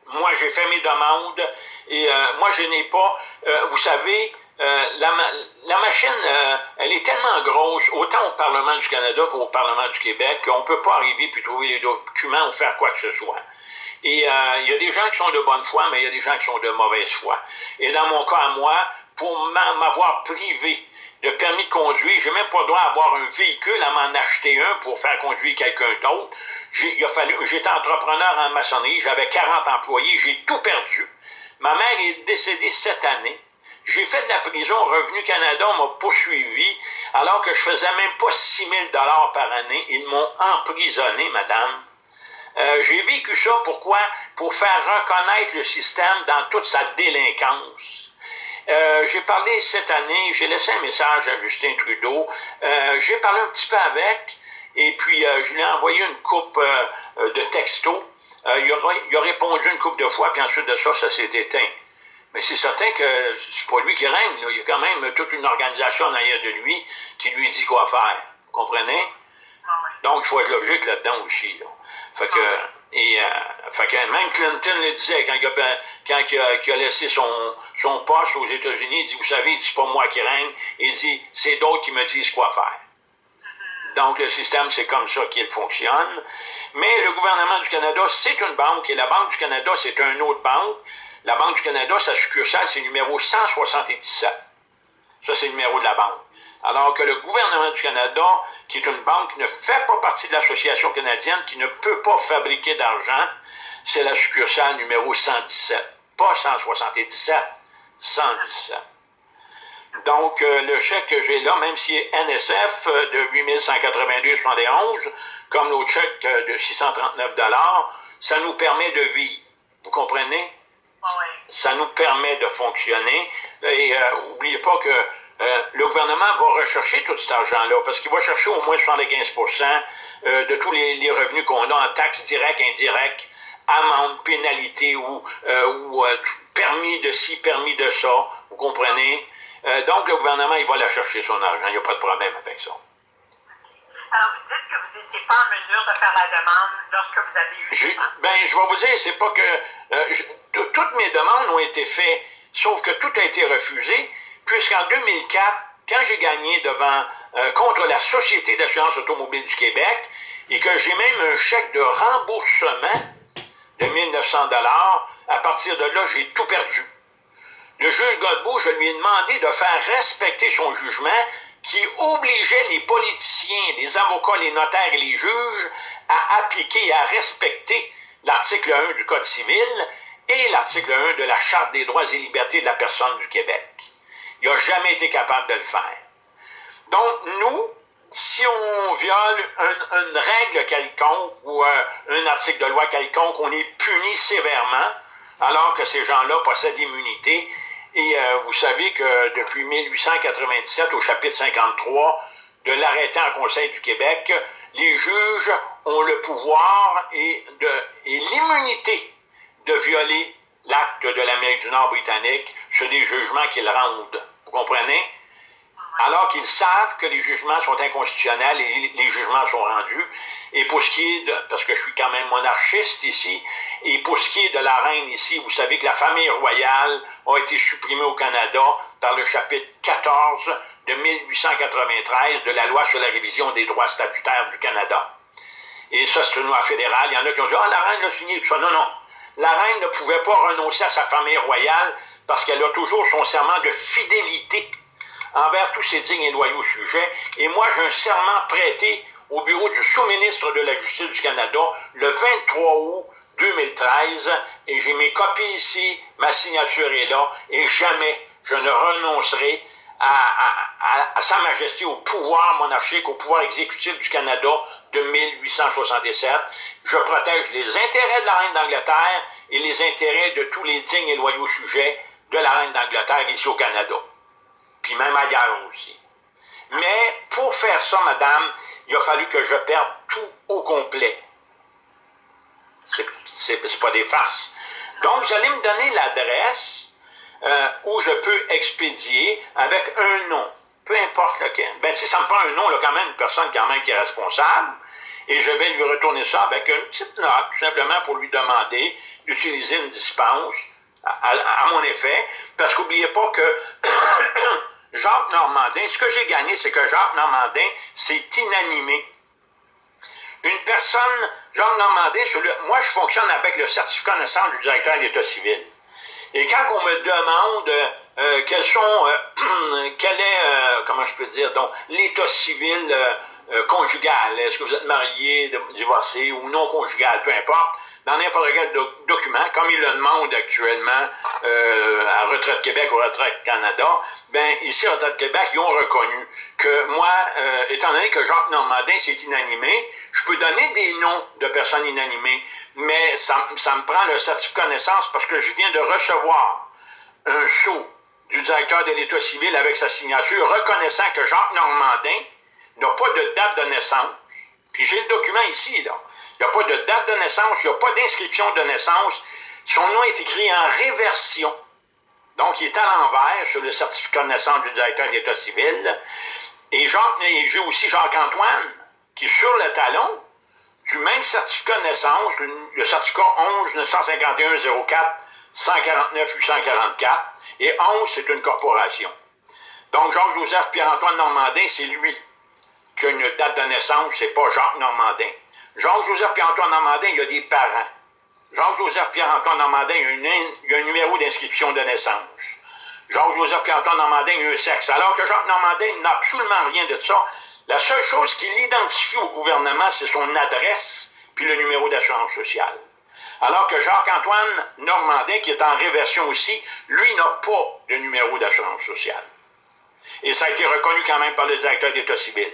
Moi, j'ai fait mes demandes et euh, moi, je n'ai pas, euh, vous savez, euh, la, machine, euh, elle est tellement grosse, autant au Parlement du Canada qu'au Parlement du Québec, qu'on ne peut pas arriver puis trouver les documents ou faire quoi que ce soit. Et euh, il y a des gens qui sont de bonne foi, mais il y a des gens qui sont de mauvaise foi. Et dans mon cas à moi, pour m'avoir privé de permis de conduire, j'ai même pas le droit d'avoir un véhicule, à m'en acheter un pour faire conduire quelqu'un d'autre. J'étais entrepreneur en maçonnerie, j'avais 40 employés, j'ai tout perdu. Ma mère est décédée cette année. J'ai fait de la prison, Revenu Canada m'a poursuivi, alors que je faisais même pas 6 000 par année. Ils m'ont emprisonné, madame. Euh, j'ai vécu ça, pourquoi? Pour faire reconnaître le système dans toute sa délinquance. Euh, j'ai parlé cette année, j'ai laissé un message à Justin Trudeau. Euh, j'ai parlé un petit peu avec, et puis je lui ai envoyé une coupe de textos. Il a, il, a, répondu une coupe de fois, puis ensuite de ça, ça s'est éteint. Mais c'est certain que c'est pas lui qui règne. Il y a quand même toute une organisation en de lui qui lui dit quoi faire. Vous comprenez? Donc, il faut être logique là-dedans aussi. Fait que, et, euh, fait que même Clinton le disait quand, il a, quand il a, laissé son, son poste aux États-Unis, il dit, vous savez, c'est pas moi qui règne. Il dit, c'est d'autres qui me disent quoi faire. Donc, le système, c'est comme ça qu'il fonctionne. Mais le gouvernement du Canada, c'est une banque, et la Banque du Canada, c'est une autre banque. La Banque du Canada, sa succursale, c'est numéro 177. Ça, c'est le numéro de la banque. Alors que le gouvernement du Canada, qui est une banque ne fait pas partie de l'Association canadienne, qui ne peut pas fabriquer d'argent, c'est la succursale numéro 117. Pas 177, 117. Donc, euh, le chèque que j'ai là, même si est NSF euh, de 8182,71, comme l'autre chèque euh, de 639 ça nous permet de vivre. Vous comprenez? Ça nous permet de fonctionner. Et n'oubliez pas que le gouvernement va rechercher tout cet argent-là, parce qu'il va chercher au moins 75% de tous les, revenus qu'on a en taxes directes, indirectes, amendes, pénalités ou, ou permis de ci, permis de ça. Vous comprenez? Donc, le gouvernement, il va la chercher son argent. Il n'y a pas de problème avec ça. Alors, vous dites que vous n'étiez pas en mesure de faire la demande lorsque vous avez eu... Je, ben, je vais vous dire, c'est pas que... Euh, toutes mes demandes ont été faites, sauf que tout a été refusé, puisqu'en 2004, quand j'ai gagné devant euh, contre la Société d'assurance automobile du Québec, et que j'ai même un chèque de remboursement de 1900 dollars, à partir de là, j'ai tout perdu. Le juge Godbout, je lui ai demandé de faire respecter son jugement qui obligeait les politiciens, les avocats, les notaires et les juges à appliquer et à respecter l'article 1 du Code civil et l'article 1 de la Charte des droits et libertés de la personne du Québec. Il n'a jamais été capable de le faire. Donc, nous, si on viole une règle quelconque ou un, un, article de loi quelconque, on est puni sévèrement, alors que ces gens-là possèdent l'immunité et euh, vous savez que depuis 1897, au chapitre 53 de l'arrêté en Conseil du Québec, les juges ont le pouvoir et, et l'immunité de violer l'acte de l'Amérique du Nord britannique sur des jugements qu'ils rendent. Vous comprenez? alors qu'ils savent que les jugements sont inconstitutionnels et les jugements sont rendus. Et pour ce qui est de, parce que je suis quand même monarchiste ici, et pour ce qui est de la reine ici, vous savez que la famille royale a été supprimée au Canada par le chapitre 14 de 1893 de la loi sur la révision des droits statutaires du Canada. Et ça, c'est une loi fédérale. Il y en a qui ont dit, ah, la reine a signé tout ça. Non, non. La reine ne pouvait pas renoncer à sa famille royale parce qu'elle a toujours son serment de fidélité envers tous ces dignes et loyaux sujets. Et moi, j'ai un serment prêté au bureau du sous-ministre de la Justice du Canada le 23 août 2013, et j'ai mes copies ici, ma signature est là, et jamais je ne renoncerai à, Sa Majesté, au pouvoir monarchique, au pouvoir exécutif du Canada de 1867. Je protège les intérêts de la Reine d'Angleterre et les intérêts de tous les dignes et loyaux sujets de la Reine d'Angleterre ici au Canada puis même ailleurs aussi. Mais pour faire ça, madame, il a fallu que je perde tout au complet. C'est pas des farces. Donc, vous allez me donner l'adresse euh, où je peux expédier avec un nom. Peu importe lequel. Ben, si ça me prend un nom, là, quand même, une personne qui est responsable, et je vais lui retourner ça avec une petite note, tout simplement pour lui demander d'utiliser une dispense à, mon effet, parce qu'oubliez pas que Jacques Normandin, ce que j'ai gagné, c'est que Jacques Normandin s'est inanimé. Une personne, Jacques Normandin, moi je fonctionne avec le certificat de naissance du directeur de l'État civil. Et quand on me demande euh, quels sont, euh, quel est, euh, comment je peux dire, donc l'état civil conjugal, est-ce que vous êtes marié, divorcé ou non conjugal, peu importe, dans n'importe quel document, comme ils le demandent actuellement euh, à Retraite Québec ou Retraite Canada, ben ici, à Retraite Québec, ils ont reconnu que moi, euh, étant donné que Jacques Normandin s'est inanimé, je peux donner des noms de personnes inanimées, mais ça, ça me prend le certificat de naissance parce que je viens de recevoir un sceau du directeur de l'État civil avec sa signature reconnaissant que Jacques Normandin n'a pas de date de naissance. Puis j'ai le document ici, là. Il n'y a pas de date de naissance, il n'y a pas d'inscription de naissance. Son nom est écrit en réversion. Donc, il est à l'envers sur le certificat de naissance du directeur de l'État civil. Et j'ai aussi Jacques-Antoine, qui est sur le talon du même certificat de naissance, le certificat 11 951 04 149 844. Et 11, c'est une corporation. Donc, Jacques-Joseph Pierre-Antoine Normandin, c'est lui qui a une date de naissance, c'est pas Jacques Normandin. Jacques-Joseph Pierre-Antoine Normandin, il a des parents. Jacques-Joseph Pierre-Antoine Normandin, il a, un numéro d'inscription de naissance. Jacques-Joseph Pierre-Antoine Normandin, il a un sexe. Alors que Jacques Normandin n'a absolument rien de ça. La seule chose qui l'identifie au gouvernement, c'est son adresse puis le numéro d'assurance sociale. Alors que Jacques-Antoine Normandin, qui est en réversion aussi, lui n'a pas de numéro d'assurance sociale. Et ça a été reconnu quand même par le directeur d'État civil.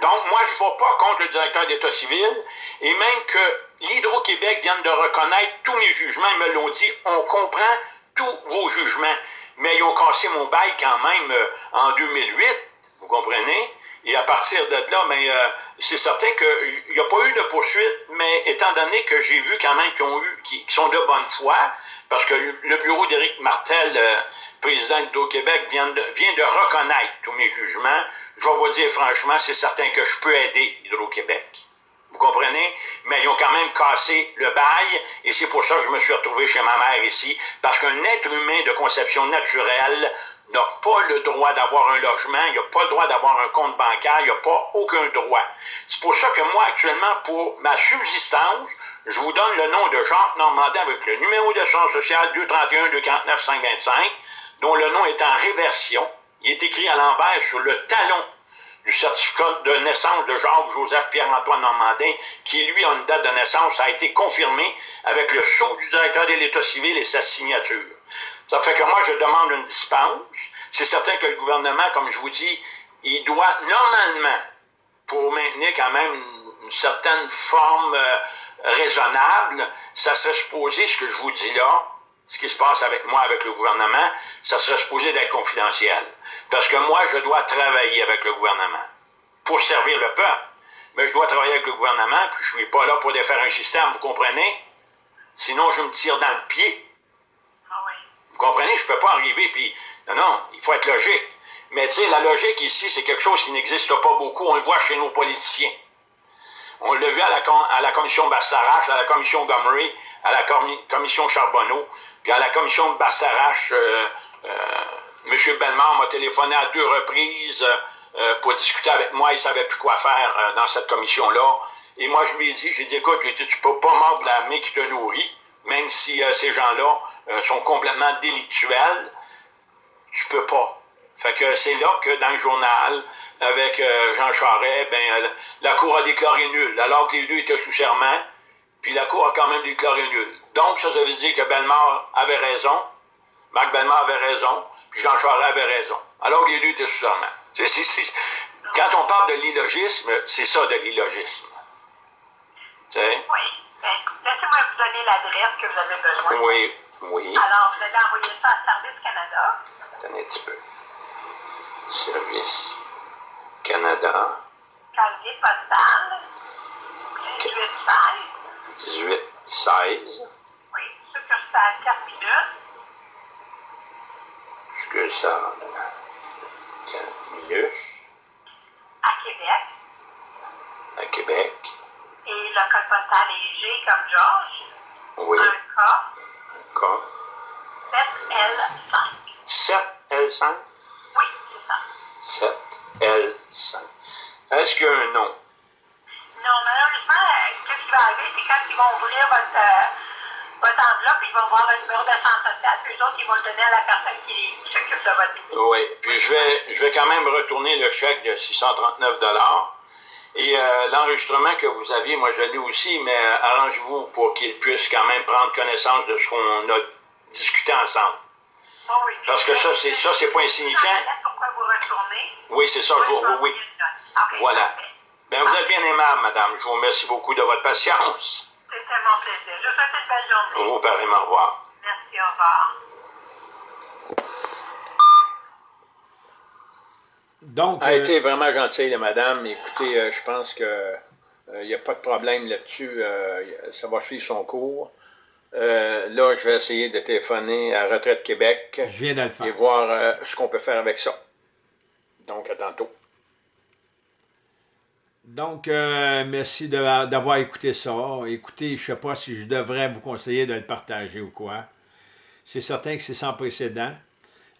Donc, moi, je ne vais pas contre le directeur d'État civil, et même que l'Hydro-Québec vient de reconnaître tous mes jugements, ils me l'ont dit, on comprend tous vos jugements, mais ils ont cassé mon bail quand même euh, en 2008, vous comprenez? Et à partir de là, mais euh, c'est certain qu'il n'y a pas eu de poursuite, mais étant donné que j'ai vu quand même qu'ils ont eu, qui, sont de bonne foi, parce que le bureau d'Éric Martel, euh, président de Québec, vient de reconnaître tous mes jugements, je vais vous dire franchement, c'est certain que je peux aider Hydro-Québec. Vous comprenez? Mais ils ont quand même cassé le bail, et c'est pour ça que je me suis retrouvé chez ma mère ici, parce qu'un être humain de conception naturelle n'a pas le droit d'avoir un logement, il n'a pas le droit d'avoir un compte bancaire, il n'a pas aucun droit. C'est pour ça que moi, actuellement, pour ma subsistance, je vous donne le nom de Jacques Normandin avec le numéro de d'assurance sociale 231 249 525, dont le nom est en réversion. Il est écrit à l'envers sur le talon du certificat de naissance de Jacques-Joseph Pierre-Antoine Normandin, qui lui a une date de naissance, a été confirmé avec le sceau du directeur de l'État civil et sa signature. Ça fait que moi, je demande une dispense. C'est certain que le gouvernement, comme je vous dis, il doit normalement, pour maintenir quand même une, certaine forme euh, raisonnable, ça serait supposé, ce que je vous dis là, ce qui se passe avec moi, avec le gouvernement, ça serait supposé d'être confidentiel. Parce que moi, je dois travailler avec le gouvernement pour servir le peuple. Mais je dois travailler avec le gouvernement, puis je ne suis pas là pour défaire un système, vous comprenez? Sinon, je me tire dans le pied. Vous comprenez? Je ne peux pas arriver, puis... Non, non, il faut être logique. Mais tu sais, la logique ici, c'est quelque chose qui n'existe pas beaucoup. On le voit chez nos politiciens. On l'a vu à la, à la commission Bastarache, à la commission Gomery, à la commission Charbonneau, à la commission de Bastarache, euh, euh, M. Bellemare m'a téléphoné à deux reprises euh, pour discuter avec moi. Il ne savait plus quoi faire dans cette commission-là. Et moi, je lui ai dit, j'ai dit, écoute, tu ne peux pas mordre la main qui te nourrit, même si ces gens-là sont complètement délictuels. Tu peux pas. Fait que c'est là que dans le journal, avec Jean Charest, ben, la Cour a déclaré nul, alors que les deux étaient sous serment, puis la Cour a quand même déclaré nul. Donc, ça, ça veut dire que Bellemare avait raison, Marc Bellemare avait raison, puis Jean Charest avait raison. Alors que les deux étaient sous serment. quand on parle de l'illogisme, c'est ça de l'illogisme. Oui. Ben, laissez-moi vous donner l'adresse que vous avez besoin. Oui, oui. Alors, vous allez envoyer ça à Service Canada. Attendez un petit peu. Service Canada. Casier postal. 1816. 1816. Oui, succursale 4 minutes. Succursale 4 minutes. À Québec. À Québec. Et le est G comme Georges. Oui. Un K. D'accord. 7L5. 7L5? Oui, c'est ça. 7L5. Est-ce qu'il y a un nom? Non, malheureusement, euh, qu'est-ce qui va arriver, c'est quand ils vont ouvrir votre, euh, votre enveloppe, ils vont voir le numéro de centre social, puis eux autres, ils vont le donner à la personne qui, qui s'occupe de votre. Oui, puis je vais, je vais quand même retourner le chèque de 639 Et euh, l'enregistrement que vous aviez, moi je l'ai aussi, mais euh, arrangez-vous pour qu'il puisse quand même prendre connaissance de ce qu'on a discuté ensemble. Oh oui. Parce que ça, c'est ça, c'est pas insignifiant. Pourquoi vous retournez? Oui, c'est ça, je vous- oui, Voilà. parfait. Bien, vous êtes bien aimable, madame. Je vous remercie beaucoup de votre patience. C'était mon plaisir. Je vous souhaite une belle journée. Vous, pareillement, au revoir. Merci, au revoir. Donc, a euh, été vraiment gentille, la madame. Écoutez, euh, je pense que il n'y a pas de problème là-dessus. euh, ça va suivre son cours. Euh, là, je vais essayer de téléphoner à Retraite Québec je viens de le et voir euh, ce qu'on peut faire avec ça. Donc, à tantôt. Donc, euh, merci d'avoir écouté ça. Écoutez, je ne sais pas si je devrais vous conseiller de le partager ou quoi. C'est certain que c'est sans précédent.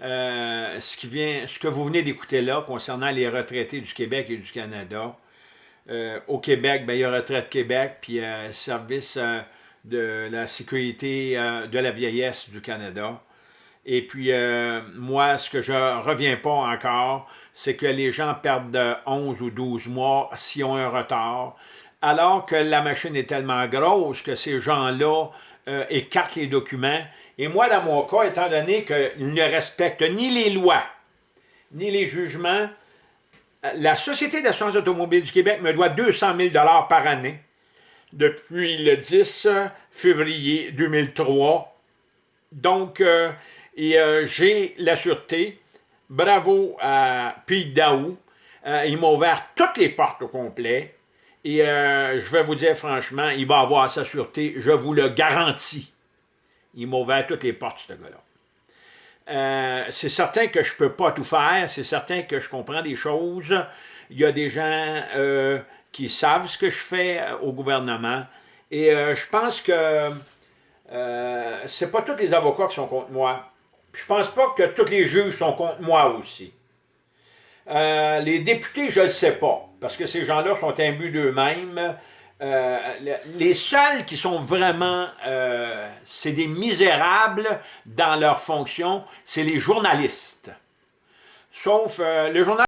Euh, ce, que vous venez d'écouter là, concernant les retraités du Québec et du Canada, euh, au Québec, ben, il y a Retraite Québec, puis Service de la sécurité de la vieillesse du Canada. Et puis, euh, moi, ce que je reviens pas encore, c'est que les gens perdent de 11 ou 12 mois s'ils ont un retard, alors que la machine est tellement grosse que ces gens-là euh, écartent les documents. Et moi, dans mon cas, étant donné qu'ils ne respectent ni les lois, ni les jugements, euh, la Société d'assurance automobile du Québec me doit 200 000 par année depuis le 10 février 2003. Donc, et euh, j'ai la sûreté. Bravo à Pete Daou. Euh, il m'a ouvert toutes les portes au complet. Et euh, je vais vous dire franchement, il va avoir sa sûreté, je vous le garantis. Il m'a ouvert toutes les portes, ce gars-là. Euh, c'est certain que je ne peux pas tout faire, c'est certain que je comprends des choses. Il y a des gens qui savent ce que je fais au gouvernement. Et je pense que c'est pas tous les avocats qui sont contre moi. Je pense pas que tous les juges sont contre moi aussi. Euh, les députés, je ne sais pas, parce que ces gens-là sont imbus d'eux-mêmes. Euh, le- les seuls qui sont vraiment, euh, c'est des misérables dans leur fonction, c'est les journalistes. Sauf le journal